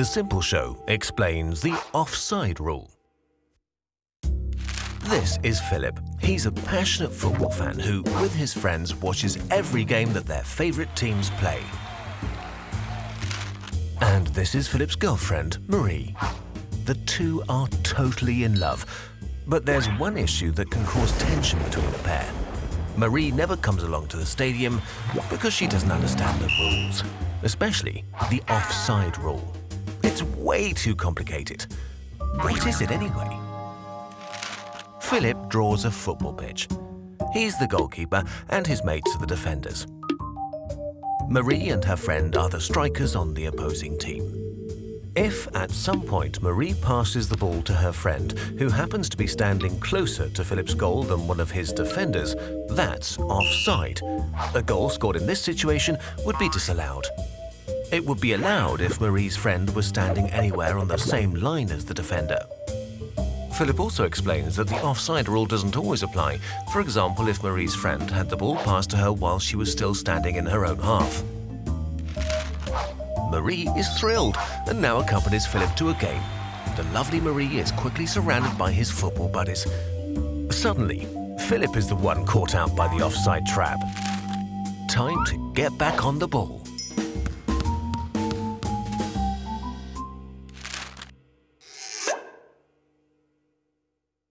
The Simple Show explains the offside rule. This is Philip. He's a passionate football fan who, with his friends, watches every game that their favourite teams play. And this is Philip's girlfriend, Marie. The two are totally in love, but there's one issue that can cause tension between the pair. Marie never comes along to the stadium because she doesn't understand the rules, especially the offside rule. It's way too complicated. What is it anyway? Philip draws a football pitch. He's the goalkeeper and his mates are the defenders. Marie and her friend are the strikers on the opposing team. If at some point Marie passes the ball to her friend, who happens to be standing closer to Philip's goal than one of his defenders, that's offside. A goal scored in this situation would be disallowed. It would be allowed if Marie's friend was standing anywhere on the same line as the defender. Philip also explains that the offside rule doesn't always apply. For example, if Marie's friend had the ball passed to her while she was still standing in her own half. Marie is thrilled and now accompanies Philip to a game. The lovely Marie is quickly surrounded by his football buddies. Suddenly, Philip is the one caught out by the offside trap. Time to get back on the ball.